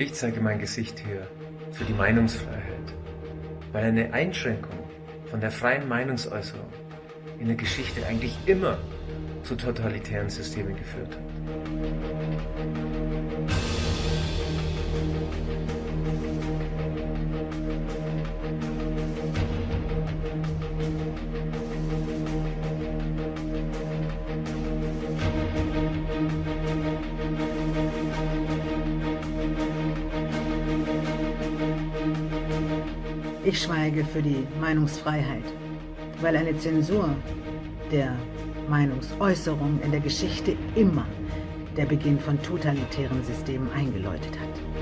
Ich zeige mein Gesicht hier für die Meinungsfreiheit, weil eine Einschränkung von der freien Meinungsäußerung in der Geschichte eigentlich immer zu totalitären Systemen geführt hat. Ich schweige für die Meinungsfreiheit, weil eine Zensur der Meinungsäußerung in der Geschichte immer der Beginn von totalitären Systemen eingeläutet hat.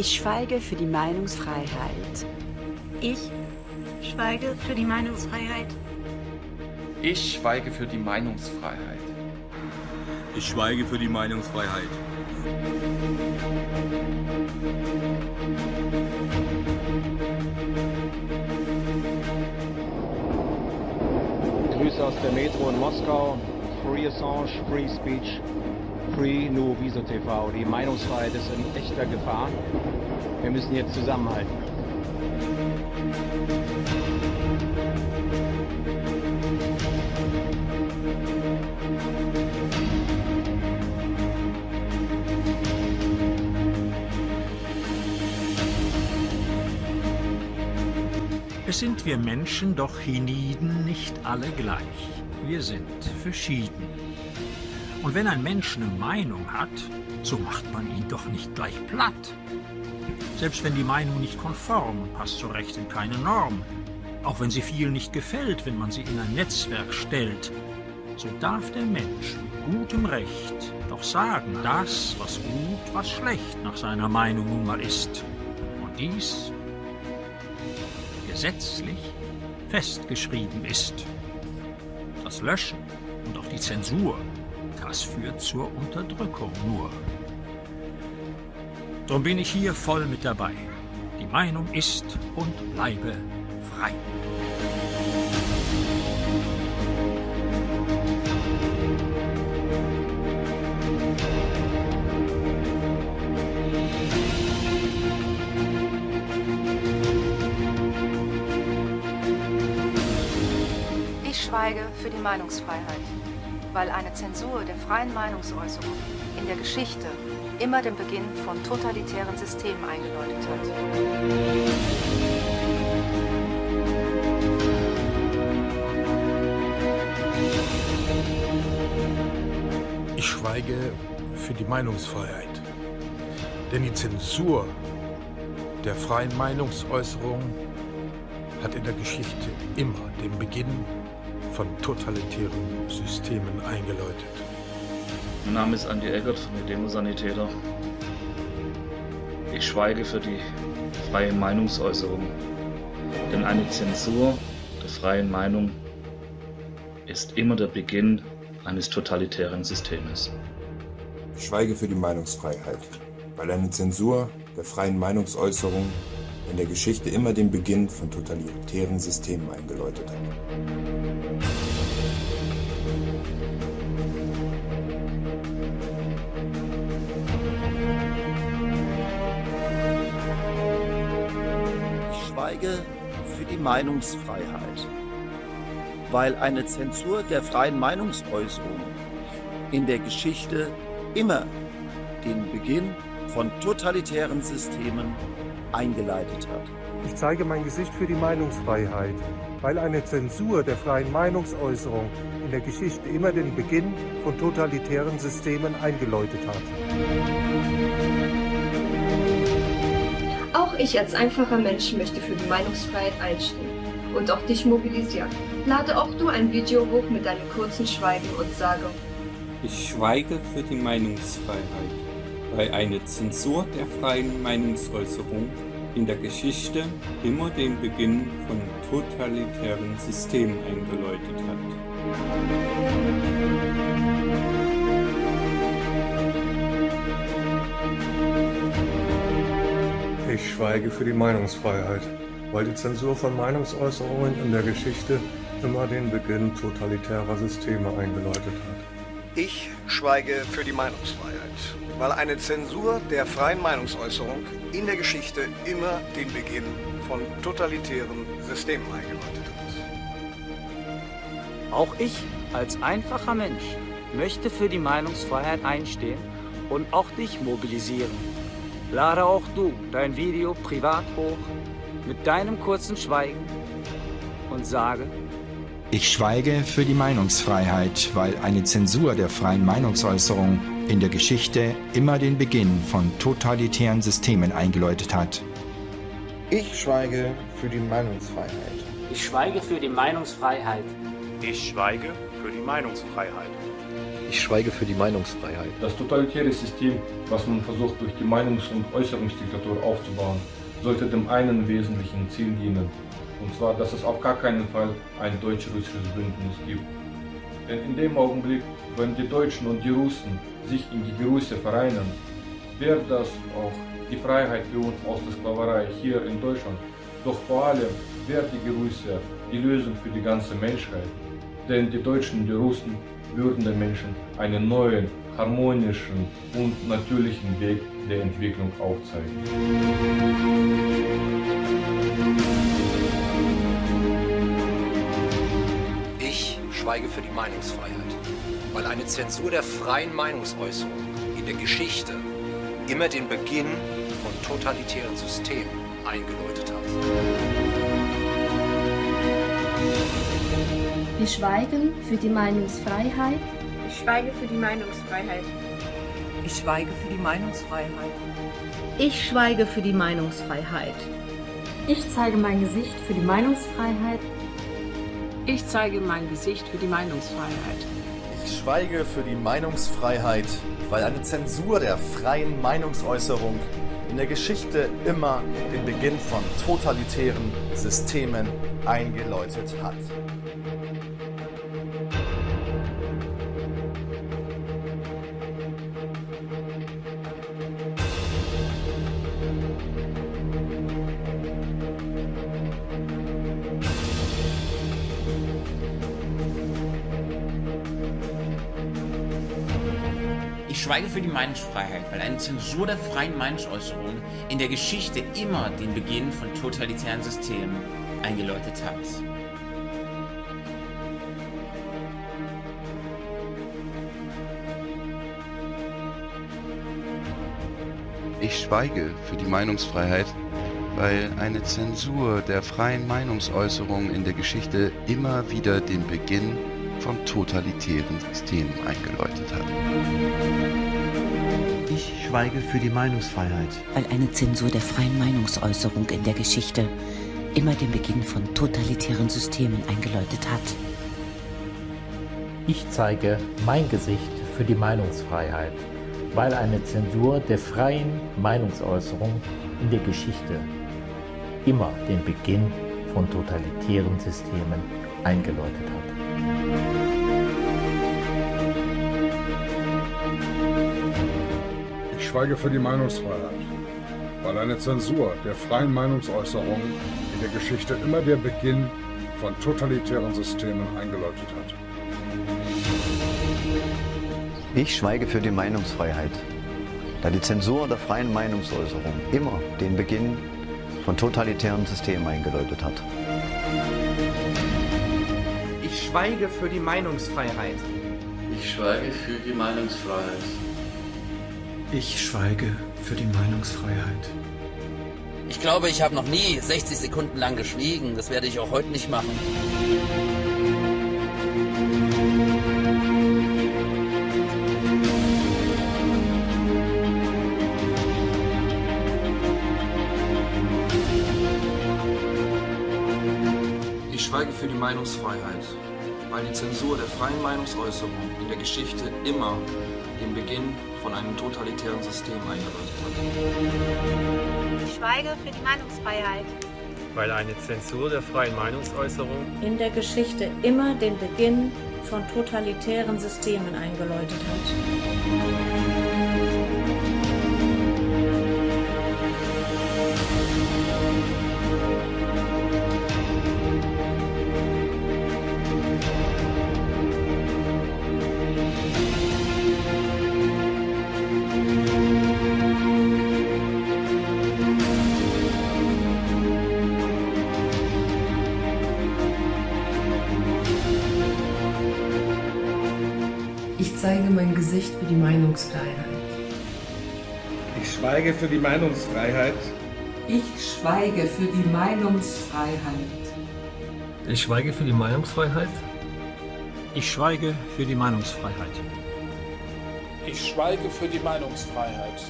Ich schweige für die Meinungsfreiheit. Ich schweige für die Meinungsfreiheit. Ich schweige für die Meinungsfreiheit. Ich schweige für die Meinungsfreiheit. Grüße aus der Metro in Moskau. Free Assange, Free Speech, Free No Viso TV. Die Meinungsfreiheit ist in echter Gefahr. Wir müssen jetzt zusammenhalten. Es sind wir Menschen doch hienieden nicht alle gleich. Wir sind verschieden. Und wenn ein Mensch eine Meinung hat, so macht man ihn doch nicht gleich platt. Selbst wenn die Meinung nicht konform, passt so recht in keine Norm. Auch wenn sie viel nicht gefällt, wenn man sie in ein Netzwerk stellt, so darf der Mensch mit gutem Recht doch sagen, das, was gut, was schlecht nach seiner Meinung nun mal ist. Und dies gesetzlich festgeschrieben ist. Das Löschen und auch die Zensur, das führt zur Unterdrückung nur. Drum bin ich hier voll mit dabei. Die Meinung ist und bleibe frei. Ich schweige für die Meinungsfreiheit, weil eine Zensur der freien Meinungsäußerung in der Geschichte immer den Beginn von totalitären Systemen eingeläutet hat. Ich schweige für die Meinungsfreiheit. Denn die Zensur der freien Meinungsäußerung hat in der Geschichte immer den Beginn von totalitären Systemen eingeläutet. Mein Name ist Andi Eckert von den Demosanitäter. Ich schweige für die freie Meinungsäußerung, denn eine Zensur der freien Meinung ist immer der Beginn eines totalitären Systems. Ich schweige für die Meinungsfreiheit, weil eine Zensur der freien Meinungsäußerung in der Geschichte immer den Beginn von totalitären Systemen eingeläutet hat. Meinungsfreiheit, weil eine Zensur der freien Meinungsäußerung in der Geschichte immer den Beginn von totalitären Systemen eingeleitet hat. Ich zeige mein Gesicht für die Meinungsfreiheit, weil eine Zensur der freien Meinungsäußerung in der Geschichte immer den Beginn von totalitären Systemen eingeläutet hat. Ich als einfacher Mensch möchte für die Meinungsfreiheit einstehen und auch dich mobilisieren. Lade auch du ein Video hoch mit deinem kurzen Schweigen und sage, Ich schweige für die Meinungsfreiheit, weil eine Zensur der freien Meinungsäußerung in der Geschichte immer den Beginn von totalitären Systemen eingeläutet hat. Ich schweige für die Meinungsfreiheit, weil die Zensur von Meinungsäußerungen in der Geschichte immer den Beginn totalitärer Systeme eingeläutet hat. Ich schweige für die Meinungsfreiheit, weil eine Zensur der freien Meinungsäußerung in der Geschichte immer den Beginn von totalitären Systemen eingeläutet hat. Auch ich als einfacher Mensch möchte für die Meinungsfreiheit einstehen und auch dich mobilisieren. Lade auch du dein Video privat hoch mit deinem kurzen Schweigen und sage, ich schweige für die Meinungsfreiheit, weil eine Zensur der freien Meinungsäußerung in der Geschichte immer den Beginn von totalitären Systemen eingeläutet hat. Ich schweige für die Meinungsfreiheit. Ich schweige für die Meinungsfreiheit. Ich schweige für die Meinungsfreiheit. Ich schweige für die Meinungsfreiheit. Das totalitäre System, was man versucht durch die Meinungs- und Äußerungsdiktatur aufzubauen, sollte dem einen wesentlichen Ziel dienen, und zwar, dass es auf gar keinen Fall ein deutsch-russisches Bündnis gibt. Denn in dem Augenblick, wenn die Deutschen und die Russen sich in die Gerusse vereinen, wäre das auch die Freiheit für uns aus der Sklaverei hier in Deutschland. Doch vor allem wäre die Gerusse die Lösung für die ganze Menschheit. Denn die Deutschen und die Russen würden den Menschen einen neuen, harmonischen und natürlichen Weg der Entwicklung aufzeigen. Ich schweige für die Meinungsfreiheit, weil eine Zensur der freien Meinungsäußerung in der Geschichte immer den Beginn von totalitären Systemen eingeläutet hat. Wir schweigen für die Meinungsfreiheit. Ich schweige für die Meinungsfreiheit. Ich schweige für die Meinungsfreiheit. Ich schweige für die Meinungsfreiheit. Ich zeige mein Gesicht für die Meinungsfreiheit. Ich zeige mein Gesicht für die Meinungsfreiheit. Ich schweige für die Meinungsfreiheit, weil eine Zensur der freien Meinungsäußerung in der Geschichte immer den Beginn von totalitären Systemen eingeläutet hat. Ich schweige für die Meinungsfreiheit, weil eine Zensur der freien Meinungsäußerung in der Geschichte immer den Beginn von totalitären Systemen eingeläutet hat. Ich schweige für die Meinungsfreiheit, weil eine Zensur der freien Meinungsäußerung in der Geschichte immer wieder den Beginn von totalitären Systemen eingeläutet hat. Ich schweige für die Meinungsfreiheit. Weil eine Zensur der freien Meinungsäußerung in der Geschichte immer den Beginn von totalitären Systemen eingeläutet hat. Ich zeige mein Gesicht für die Meinungsfreiheit, weil eine Zensur der freien Meinungsäußerung in der Geschichte immer den Beginn von totalitären Systemen eingeläutet hat. Schweige für die Meinungsfreiheit, weil eine Zensur der freien Meinungsäußerung in der Geschichte immer der Beginn von totalitären Systemen eingeläutet hat. Ich schweige für die Meinungsfreiheit, da die Zensur der freien Meinungsäußerung immer den Beginn von totalitären Systemen eingeläutet hat. Ich schweige für die Meinungsfreiheit. Ich schweige für die Meinungsfreiheit. Ich schweige für die Meinungsfreiheit. Ich glaube, ich habe noch nie 60 Sekunden lang geschwiegen. Das werde ich auch heute nicht machen. Ich schweige für die Meinungsfreiheit, weil die Zensur der freien Meinungsäußerung in der Geschichte immer den Beginn von einem totalitären System eingeläutet hat. Ich schweige für die Meinungsfreiheit. Weil eine Zensur der freien Meinungsäußerung In der Geschichte immer den Beginn von totalitären Systemen eingeläutet hat. Zeige mein Gesicht für die Meinungsfreiheit. Ich schweige für die Meinungsfreiheit. Ich schweige für die Meinungsfreiheit. Ich schweige für die Meinungsfreiheit. Ich schweige für die Meinungsfreiheit. Ich schweige für die Meinungsfreiheit.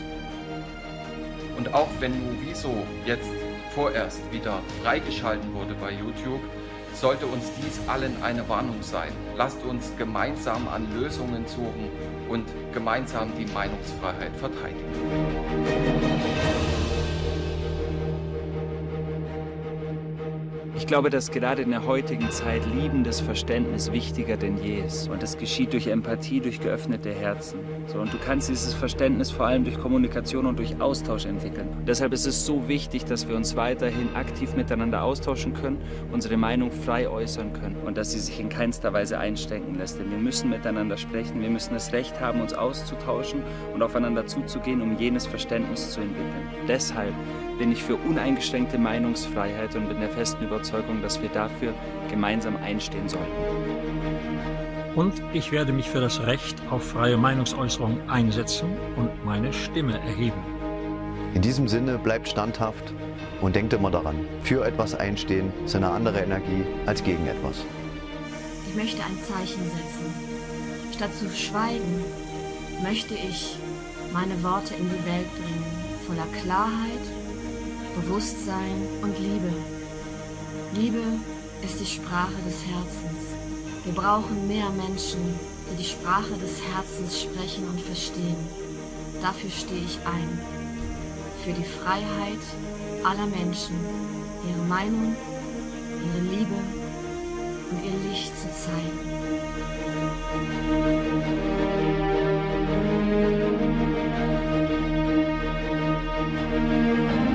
Und auch wenn Nuviso jetzt vorerst wieder freigeschalten wurde bei YouTube, sollte uns dies allen eine Warnung sein. Lasst uns gemeinsam an Lösungen suchen und gemeinsam die Meinungsfreiheit verteidigen. Glaube, dass gerade in der heutigen Zeit liebendes Verständnis wichtiger denn je ist. Und das geschieht durch Empathie, durch geöffnete Herzen. So, und du kannst dieses Verständnis vor allem durch Kommunikation und durch Austausch entwickeln. Und deshalb ist es so wichtig, dass wir uns weiterhin aktiv miteinander austauschen können, unsere Meinung frei äußern können und dass sie sich in keinster Weise einschränken lässt. Denn wir müssen miteinander sprechen, wir müssen das Recht haben, uns auszutauschen und aufeinander zuzugehen, um jenes Verständnis zu entwickeln. Deshalb bin ich für uneingeschränkte Meinungsfreiheit und bin der festen Überzeugung, dass wir dafür gemeinsam einstehen sollten. Und ich werde mich für das Recht auf freie Meinungsäußerung einsetzen und meine Stimme erheben. In diesem Sinne bleibt standhaft und denkt immer daran, für etwas einstehen ist eine andere Energie als gegen etwas. Ich möchte ein Zeichen setzen. Statt zu schweigen, möchte ich meine Worte in die Welt bringen, voller Klarheit Bewusstsein und Liebe. Liebe ist die Sprache des Herzens. Wir brauchen mehr Menschen, die die Sprache des Herzens sprechen und verstehen. Dafür stehe ich ein. Für die Freiheit aller Menschen, ihre Meinung, ihre Liebe und ihr Licht zu zeigen. Musik